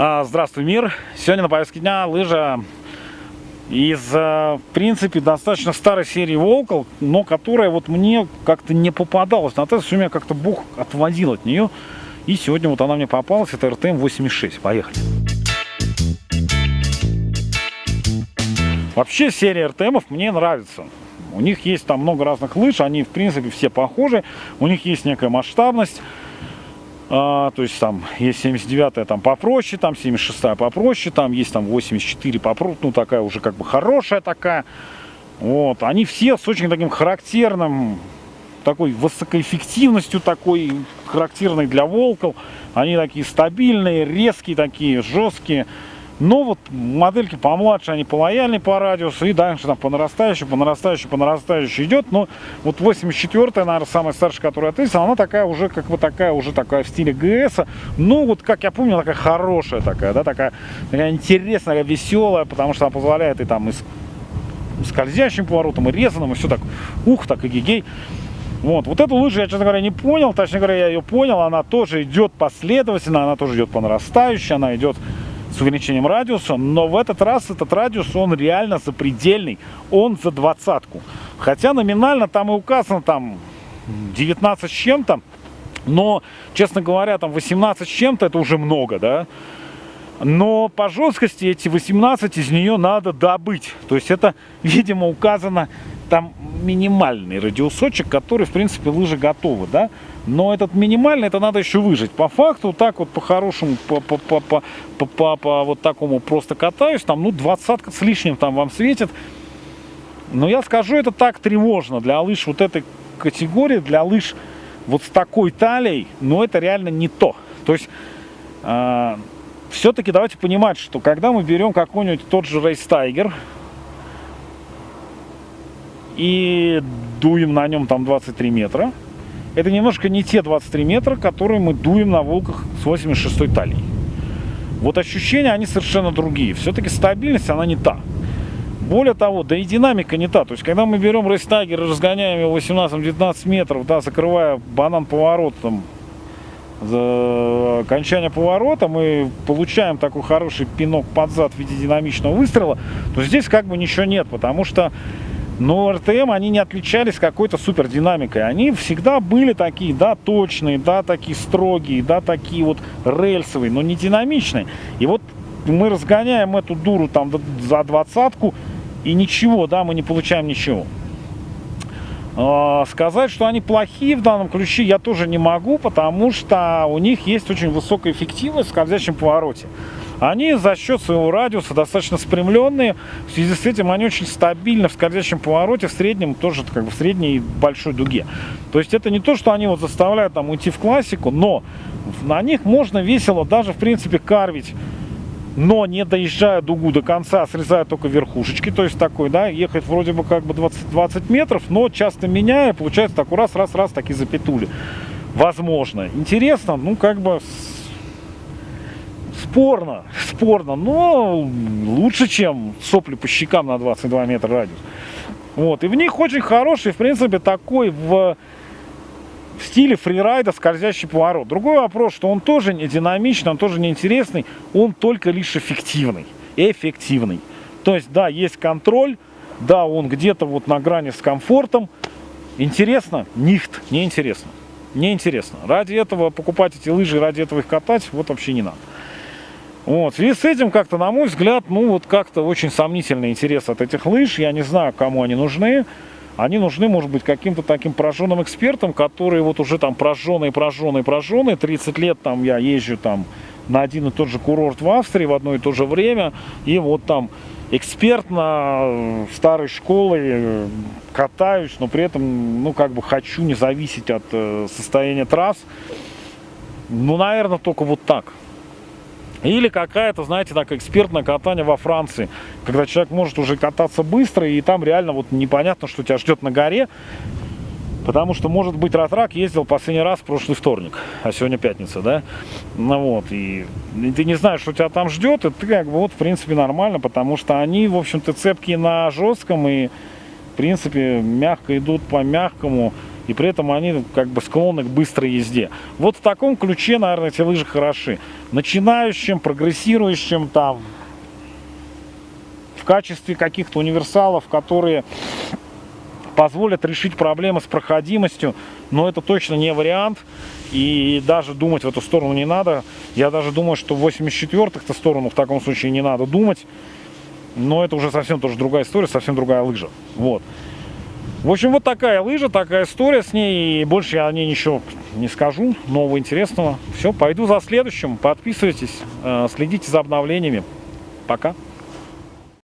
А, здравствуй, мир! Сегодня на повестке дня лыжа из, э, в принципе, достаточно старой серии Волкл, но которая вот мне как-то не попадалась на тест, все меня как-то Бог отводил от нее. И сегодня вот она мне попалась, это RTM-86. Поехали! Вообще серия RTM мне нравится. У них есть там много разных лыж, они в принципе все похожи, у них есть некая масштабность. А, то есть там есть 79-я там попроще, там 76-я попроще, там есть там 84 попроще, ну такая уже как бы хорошая такая. Вот, они все с очень таким характерным, такой высокоэффективностью такой, характерной для волков. Они такие стабильные, резкие такие, жесткие. Но вот модельки помладше, они полояльнее по радиусу, и дальше там по нарастающей, по нарастающей, по нарастающей идет. Но вот 84-я, наверное, самая старшая, которая ответила, она такая уже, как бы такая, уже такая в стиле ГС. Ну, вот как я помню, такая хорошая такая, да, такая, такая интересная, веселая, потому что она позволяет и там и скользящим поворотом, и резаным, и все так, ух, так и гигей. Вот, вот эту лыжу я, честно говоря, не понял, точнее говоря, я ее понял, она тоже идет последовательно, она тоже идет по нарастающей, она идет с увеличением радиуса, но в этот раз этот радиус, он реально запредельный, он за двадцатку. Хотя номинально там и указано там 19 с чем-то, но, честно говоря, там 18 с чем-то это уже много, да. Но по жесткости эти 18 из нее надо добыть. То есть это, видимо, указано там минимальный радиусочек, который, в принципе, лыжи готовы, да. Но этот минимальный, это надо еще выжить. По факту, так вот по-хорошему, по, по, по, по, по, по, по вот такому просто катаюсь, там, ну, двадцатка с лишним там вам светит. Но я скажу, это так тревожно для лыж вот этой категории, для лыж вот с такой талией, но это реально не то. То есть, э, все-таки давайте понимать, что когда мы берем какой-нибудь тот же Race Tiger и дуем на нем там 23 метра, это немножко не те 23 метра, которые мы дуем на волках с 86 талией. Вот ощущения, они совершенно другие. Все-таки стабильность, она не та. Более того, да и динамика не та. То есть, когда мы берем рейстагер и разгоняем его 18-19 метров, да, закрывая банан поворотом, за окончание поворота, мы получаем такой хороший пинок под зад в виде динамичного выстрела, то здесь как бы ничего нет, потому что но РТМ, они не отличались какой-то супер динамикой. Они всегда были такие, да, точные, да, такие строгие, да, такие вот рельсовые, но не динамичные. И вот мы разгоняем эту дуру там за двадцатку, и ничего, да, мы не получаем ничего. А, сказать, что они плохие в данном ключе, я тоже не могу, потому что у них есть очень высокая эффективность в скользящем повороте. Они за счет своего радиуса достаточно спрямленные. В связи с этим они очень стабильны в скользящем повороте, в среднем тоже как бы в средней большой дуге. То есть это не то, что они вот заставляют там уйти в классику, но на них можно весело даже в принципе карвить но не доезжая дугу до конца, срезая только верхушечки, то есть такой, да, ехать вроде бы как бы 20, 20 метров, но часто меняя, получается так раз, раз, раз, так и запетули. Возможно. Интересно, ну как бы спорно, спорно, но лучше, чем сопли по щекам на 22 метра радиус. Вот, и в них очень хороший, в принципе, такой в, в стиле фрирайда скользящий поворот. Другой вопрос, что он тоже не динамичный, он тоже не интересный, он только лишь эффективный, эффективный. То есть, да, есть контроль, да, он где-то вот на грани с комфортом. Интересно? Нихт, не интересно. Не интересно. Ради этого покупать эти лыжи, ради этого их катать, вот вообще не надо. Вот. Связи с этим, как-то, на мой взгляд, ну вот как-то очень сомнительный интерес от этих лыж. Я не знаю, кому они нужны. Они нужны, может быть, каким-то таким прожженным экспертам, которые вот уже там прожженные, прожженные, прожженные. 30 лет там я езжу там на один и тот же курорт в Австрии в одно и то же время. И вот там экспертно старой школы э, катаюсь, но при этом, ну, как бы хочу не зависеть от э, состояния трасс. Ну, наверное, только вот так. Или какая-то, знаете, так экспертное катание во Франции, когда человек может уже кататься быстро, и там реально вот непонятно, что тебя ждет на горе, потому что, может быть, Ратрак ездил последний раз в прошлый вторник, а сегодня пятница, да? Ну вот, и, и ты не знаешь, что тебя там ждет, и ты как бы вот, в принципе, нормально, потому что они, в общем-то, цепкие на жестком, и, в принципе, мягко идут по мягкому, и при этом они как бы склонны к быстрой езде. Вот в таком ключе, наверное, эти лыжи хороши. Начинающим, прогрессирующим, там, в качестве каких-то универсалов, которые позволят решить проблемы с проходимостью, но это точно не вариант, и даже думать в эту сторону не надо. Я даже думаю, что в 84-х сторону в таком случае не надо думать, но это уже совсем тоже другая история, совсем другая лыжа. Вот. В общем, вот такая лыжа, такая история с ней. И больше я о ней ничего не скажу, нового интересного. Все, пойду за следующим. Подписывайтесь, э, следите за обновлениями. Пока.